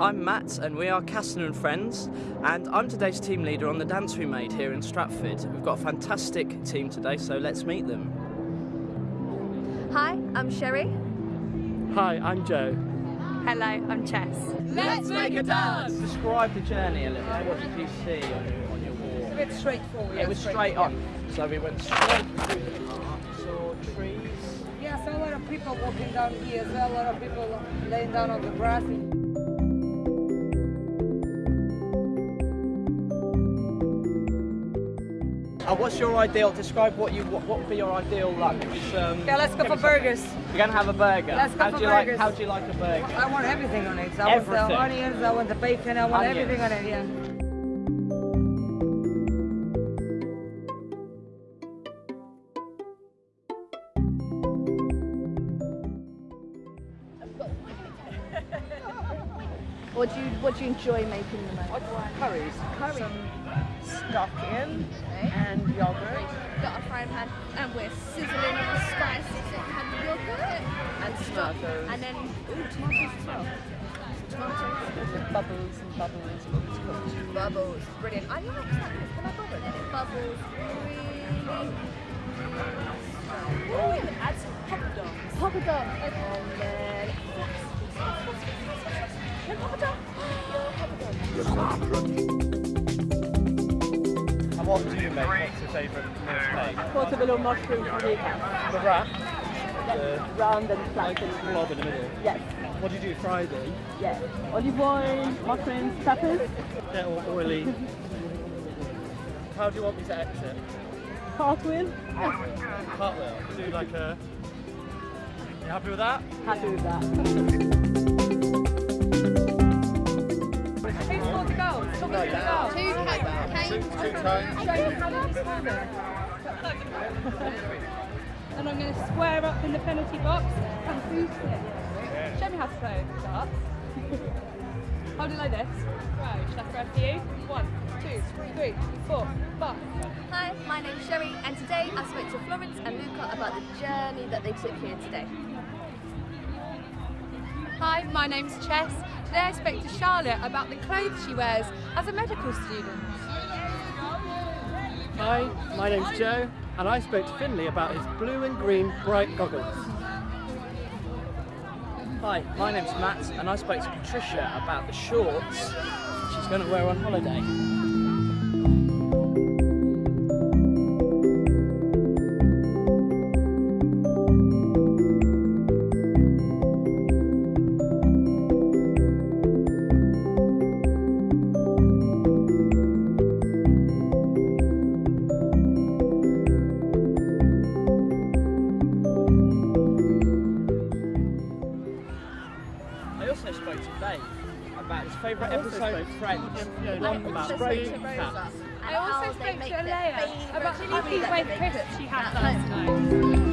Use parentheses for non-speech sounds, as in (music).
I'm Matt and we are Casson and Friends and I'm today's team leader on the dance we made here in Stratford. We've got a fantastic team today so let's meet them. Hi, I'm Sherry. Hi, I'm Joe. Hello, I'm Chess. Let's make a dance! Describe the journey a little bit. What did you see on your, on your walk? A bit straightforward. It was straight on. So we went straight through the park, saw trees. Yes, a lot of people walking down here as well, a lot of people laying down on the grass. Uh, what's your ideal? Describe what you what, what would be your ideal lunch? Um, Yeah, let's go for burgers. You're gonna have a burger. Let's go how for do you like? How do you like a burger? I want everything on it. I Everything. want the onions, I want the bacon, I want Onions. everything on it, yeah. What do you What do you enjoy making the most? curries. Curry. Some stock in okay. and yogurt. Got a frying pan and we're sizzling on the spices and yogurt And tomatoes. and then ooh tomatoes as well. Tomatoes. With bubbles and bubbles. It's cooked. Bubbles. Brilliant. I like that. Can I bubble? And it bubbles really. Oh, we add some poppadoms. Papa dog. And then. No poppadom. And what do you make? What's your favourite meal to make? Portobello mushroom fajita. The wrap. Round and flat. blob in the middle. Yes. What do you do Friday? Yes. Olive oil, mushrooms, peppers. Get all oily. How do you want me to exit? Cartwheel. Cartwheel. Do like a. You happy with that? Happy with that. (laughs) And I'm going to square up in the penalty box and boost it. Show me how to play darts. Hold it like this. Right, shall I throw for you? One, two, three, four, five. Hi, my name's Sherry, and today I spoke to Florence and Luca about the journey that they took here today. Hi, my name's Chess. Today I spoke to Charlotte about the clothes she wears as a medical student. Hi, my name's Joe, and I spoke to Finley about his blue and green bright goggles. Hi, my name's Matt, and I spoke to Patricia about the shorts she's going to wear on holiday. Dave about his favourite episode of Friends. I one about also spoke to Rosa cats. I and also spoke to their Alea Alea about the favourite Milky chili Way they crisps she had at last home.